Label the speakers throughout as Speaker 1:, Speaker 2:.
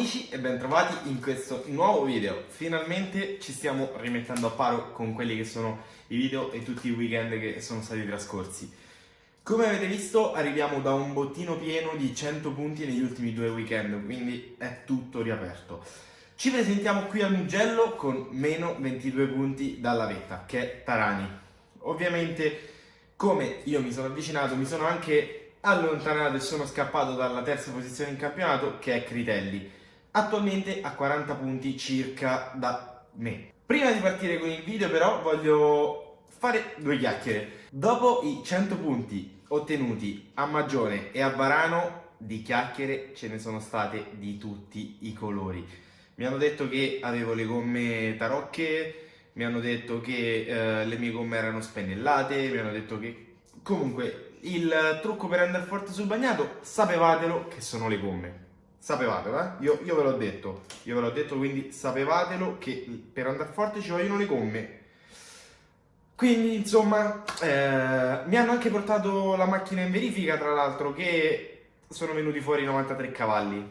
Speaker 1: amici e bentrovati in questo nuovo video. Finalmente ci stiamo rimettendo a paro con quelli che sono i video e tutti i weekend che sono stati trascorsi. Come avete visto arriviamo da un bottino pieno di 100 punti negli ultimi due weekend, quindi è tutto riaperto. Ci presentiamo qui al Mugello con meno 22 punti dalla vetta, che è Tarani. Ovviamente, come io mi sono avvicinato, mi sono anche allontanato e sono scappato dalla terza posizione in campionato che è Critelli, attualmente a 40 punti circa da me. Prima di partire con il video però voglio fare due chiacchiere. Dopo i 100 punti ottenuti a Magione e a Varano, di chiacchiere ce ne sono state di tutti i colori. Mi hanno detto che avevo le gomme tarocche, mi hanno detto che eh, le mie gomme erano spennellate, mi hanno detto che comunque il trucco per andare forte sul bagnato, sapevatelo che sono le gomme. Sapevatelo, eh? Io, io ve l'ho detto, io ve l'ho detto, quindi sapevatelo che per andare forte ci vogliono le gomme. Quindi, insomma, eh, mi hanno anche portato la macchina in verifica, tra l'altro, che sono venuti fuori 93 cavalli.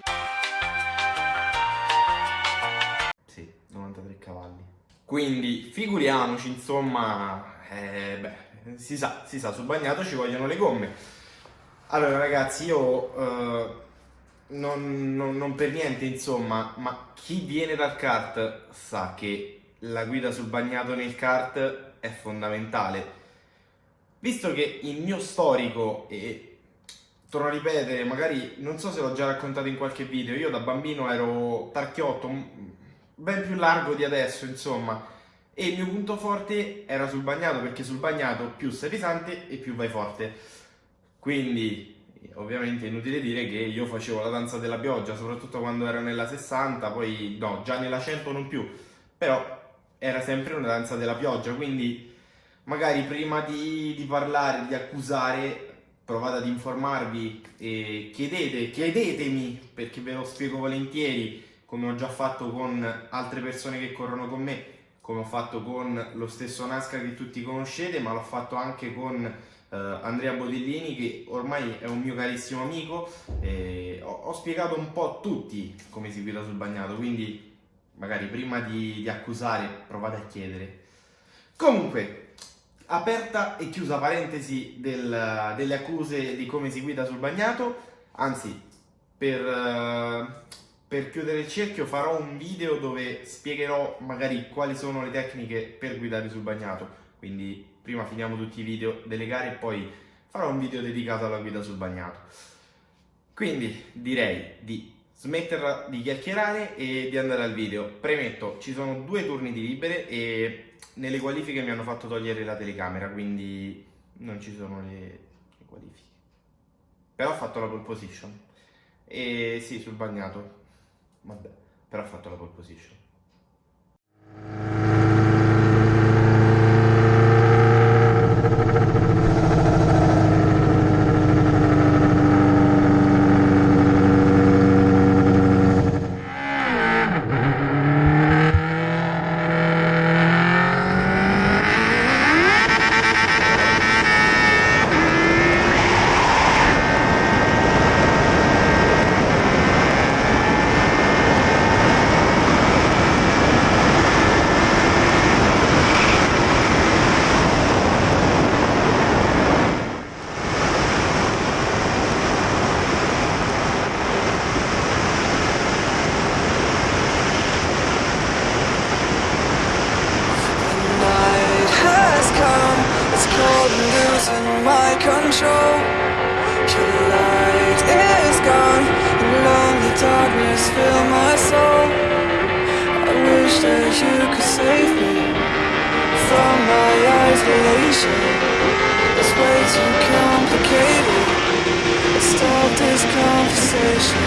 Speaker 1: Sì, 93 cavalli. Quindi, figuriamoci, insomma, eh, beh, si sa, si sa, sul bagnato ci vogliono le gomme. Allora ragazzi, io eh, non, non, non, per niente insomma, ma chi viene dal kart sa che la guida sul bagnato nel kart è fondamentale. Visto che il mio storico, e torno a ripetere, magari non so se l'ho già raccontato in qualche video, io da bambino ero tarchiotto, ben più largo di adesso insomma, e il mio punto forte era sul bagnato perché sul bagnato più sei pesante e più vai forte quindi ovviamente è inutile dire che io facevo la danza della pioggia soprattutto quando ero nella 60 poi no già nella 100 non più però era sempre una danza della pioggia quindi magari prima di, di parlare di accusare provate ad informarvi e chiedete chiedetemi perché ve lo spiego volentieri come ho già fatto con altre persone che corrono con me come ho fatto con lo stesso Nasca che tutti conoscete, ma l'ho fatto anche con eh, Andrea Bodellini che ormai è un mio carissimo amico ho, ho, spiegato un po' a tutti come si guida sul bagnato, quindi magari prima di, di accusare provate a chiedere. Comunque, aperta e chiusa parentesi del, delle accuse di come si guida sul bagnato, anzi per... Uh, per chiudere il cerchio farò un video dove spiegherò magari quali sono le tecniche per guidare sul bagnato quindi prima finiamo tutti i video delle gare e poi farò un video dedicato alla guida sul bagnato. Quindi direi di smetterla di chiacchierare e di andare al video. Premetto ci sono due turni di libere e nelle qualifiche mi hanno fatto togliere la telecamera quindi non ci sono le, le qualifiche. Però ho fatto la pole position. E sì sul bagnato. Vabbè, però ha fatto la pole position. Control. Your light is gone And lonely darkness fill my soul. I wish that you could save me From my isolation. It's way too complicated. Let's stop this conversation.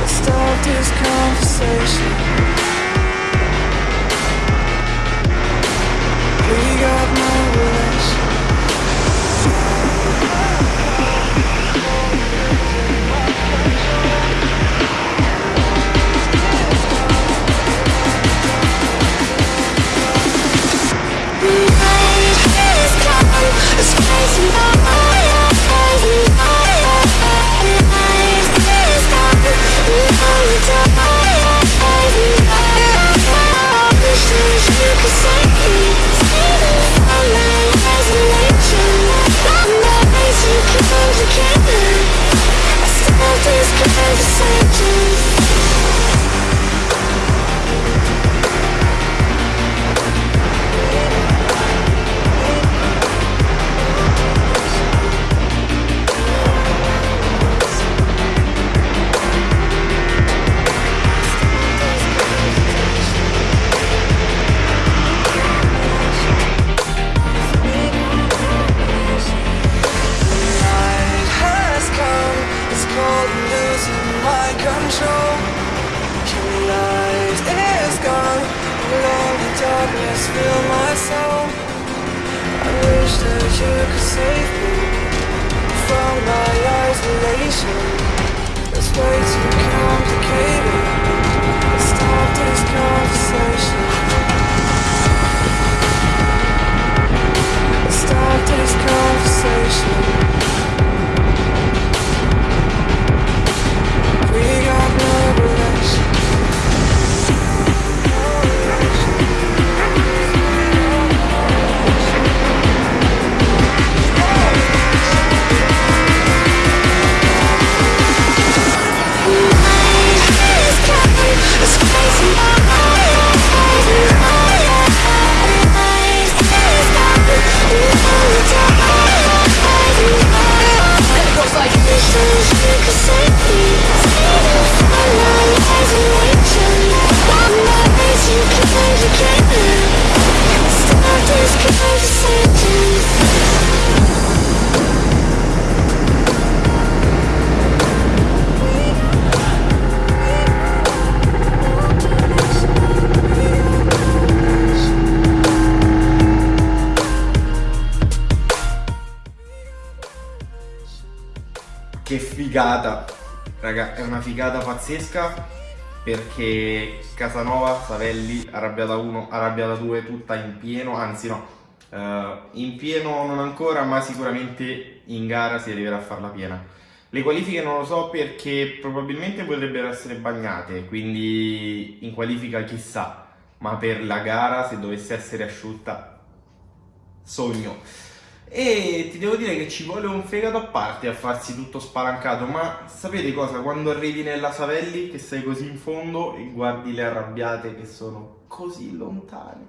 Speaker 1: Let's stop this conversation story. Figata, raga, è una figata pazzesca perché Casanova, Savelli, Arrabbiata 1, Arrabbiata 2 tutta in pieno, anzi no, eh, in pieno non ancora ma sicuramente in gara si arriverà a farla piena. Le qualifiche non lo so perché probabilmente potrebbero essere bagnate, quindi in qualifica chissà, ma per la gara se dovesse essere asciutta, sogno. E ti devo dire che ci vuole un fegato a parte a farsi tutto spalancato, ma sapete cosa? Quando arrivi nella Savelli, che sei così in fondo e guardi le arrabbiate che sono così lontane.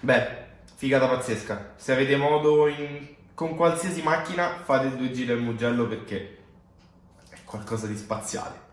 Speaker 1: Beh, figata pazzesca. Se avete modo in- con qualsiasi macchina, fate due giri al Mugello perché è qualcosa di spaziale.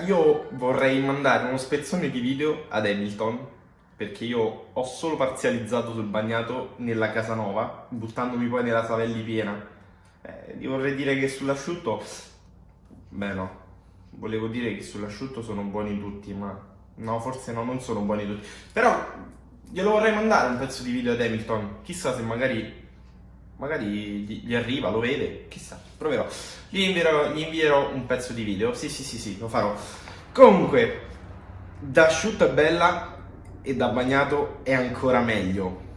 Speaker 1: Io vorrei mandare uno spezzone di video ad Hamilton perché io ho solo parzializzato sul bagnato nella casa nuova, buttandomi poi nella Savelli piena. Eh, vorrei dire che sull'asciutto... Beh no, volevo dire che sull'asciutto sono buoni tutti, ma no, forse no, non sono buoni tutti. Però glielo vorrei mandare un pezzo di video ad Hamilton, chissà se magari magari gli, gli arriva, lo vede, chissà, proverò. Gli invierò, gli invierò un pezzo di video, sì sì sì sì, lo farò. Comunque, da asciutto è bella e da bagnato è ancora meglio.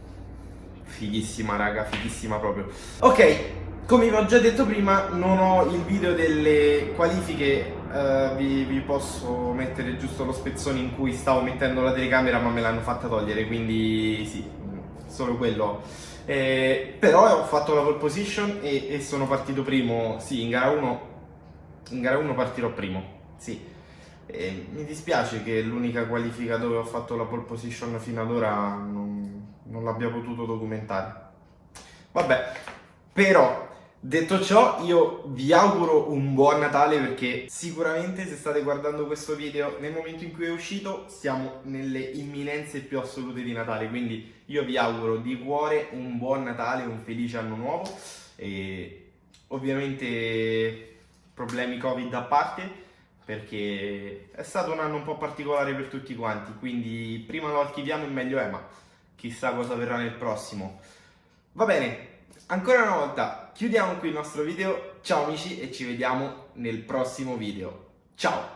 Speaker 1: Fighissima raga, fighissima proprio. Ok, come vi ho già detto prima, non ho il video delle qualifiche, eh, vi, vi posso mettere giusto lo spezzone in cui stavo mettendo la telecamera ma me l'hanno fatta togliere, quindi sì, solo quello. Eh, però ho fatto la pole position e, e sono partito primo, sì, in gara 1, in gara 1 partirò primo, sì. E mi dispiace che l'unica qualifica dove ho fatto la pole position fino ad ora non, non l'abbia potuto documentare. Vabbè, però Detto ciò, io vi auguro un buon Natale perché sicuramente se state guardando questo video nel momento in cui è uscito siamo nelle imminenze più assolute di Natale, quindi io vi auguro di cuore un buon Natale, un felice anno nuovo e ovviamente problemi Covid a parte perché è stato un anno un po' particolare per tutti quanti, quindi prima lo archiviamo e meglio è, ma chissà cosa verrà nel prossimo. Va bene, ancora una volta chiudiamo qui il nostro video, ciao amici e ci vediamo nel prossimo video. Ciao!